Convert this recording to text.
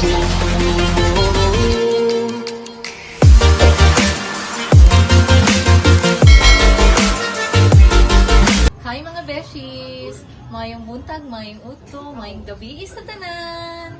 Hi mga beshies! Mayong buntag, mayong utlo, mayong gabi sa tanan!